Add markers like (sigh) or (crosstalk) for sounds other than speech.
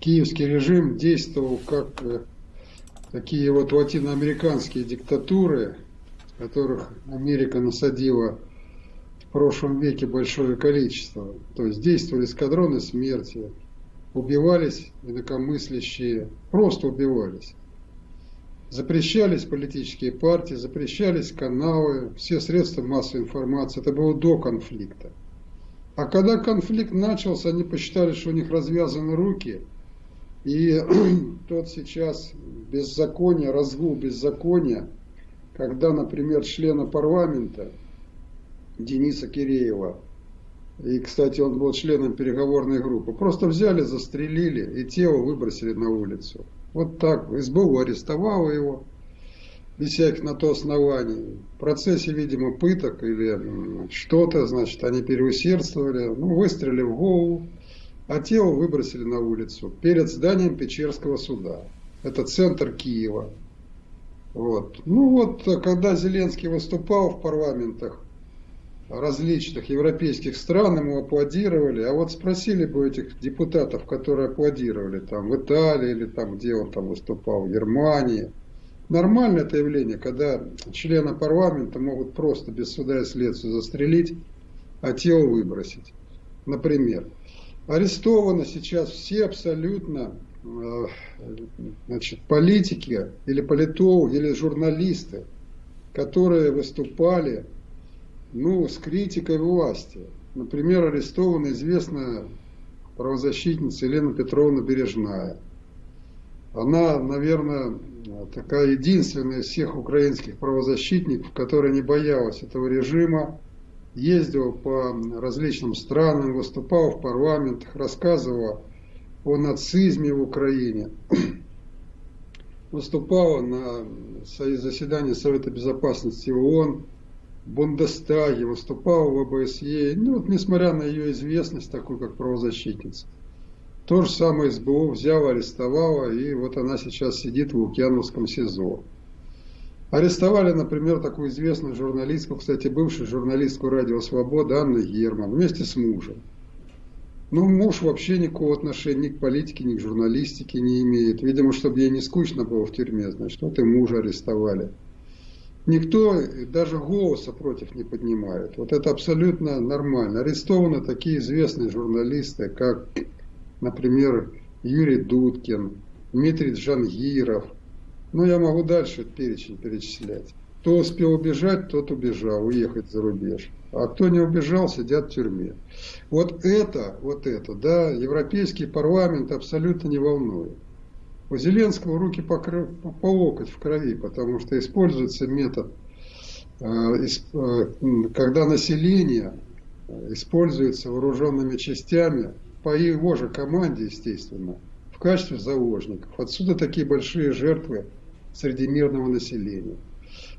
киевский режим действовал как э, такие вот латиноамериканские диктатуры, которых Америка насадила в прошлом веке большое количество. То есть действовали эскадроны смерти, убивались инакомыслящие, просто убивались. Запрещались политические партии, запрещались каналы, все средства массовой информации. Это было до конфликта. А когда конфликт начался, они посчитали, что у них развязаны руки, и (clears throat) тот сейчас беззаконие, разгул беззакония, когда, например, члена парламента Дениса Киреева, и, кстати, он был членом переговорной группы, просто взяли, застрелили и тело выбросили на улицу. Вот так. СБУ арестовало его, без на то оснований. В процессе, видимо, пыток или что-то, значит, они переусердствовали, ну, выстрелили в голову, а тело выбросили на улицу перед зданием Печерского суда. Это центр Киева. Вот. Ну вот, когда Зеленский выступал в парламентах различных европейских стран, ему аплодировали, а вот спросили бы этих депутатов, которые аплодировали там в Италии или там, где он там выступал, в Германии – Нормальное это явление, когда члены парламента могут просто без суда и следствия застрелить, а тело выбросить. Например, арестованы сейчас все абсолютно э, значит, политики или политологи, или журналисты, которые выступали ну, с критикой власти. Например, арестована известная правозащитница Елена Петровна Бережная. Она, наверное, такая единственная из всех украинских правозащитников, которая не боялась этого режима, ездила по различным странам, выступала в парламентах, рассказывала о нацизме в Украине, (clears throat) выступала на заседании Совета Безопасности ООН, в Бундестаге, выступала в ОБСЕ, ну, вот, несмотря на ее известность, такую как правозащитница. То же самое СБУ взяла, арестовала, и вот она сейчас сидит в Лукьяновском СИЗО. Арестовали, например, такую известную журналистку, кстати, бывшую журналистку «Радио Свобода» Анну Герман вместе с мужем. Ну, муж вообще никакого отношения ни к политике, ни к журналистике не имеет. Видимо, чтобы ей не скучно было в тюрьме, значит, вот и мужа арестовали. Никто даже голоса против не поднимает. Вот это абсолютно нормально. Арестованы такие известные журналисты, как например, Юрий Дудкин, Дмитрий Джангиров. Ну, я могу дальше перечень перечислять. Кто успел убежать, тот убежал, уехать за рубеж. А кто не убежал, сидят в тюрьме. Вот это, вот это, да, Европейский парламент абсолютно не волнует. У Зеленского руки по, по, по локоть в крови, потому что используется метод, э, э, когда население используется вооруженными частями по его же команде, естественно, в качестве заложников. Отсюда такие большие жертвы среди мирного населения.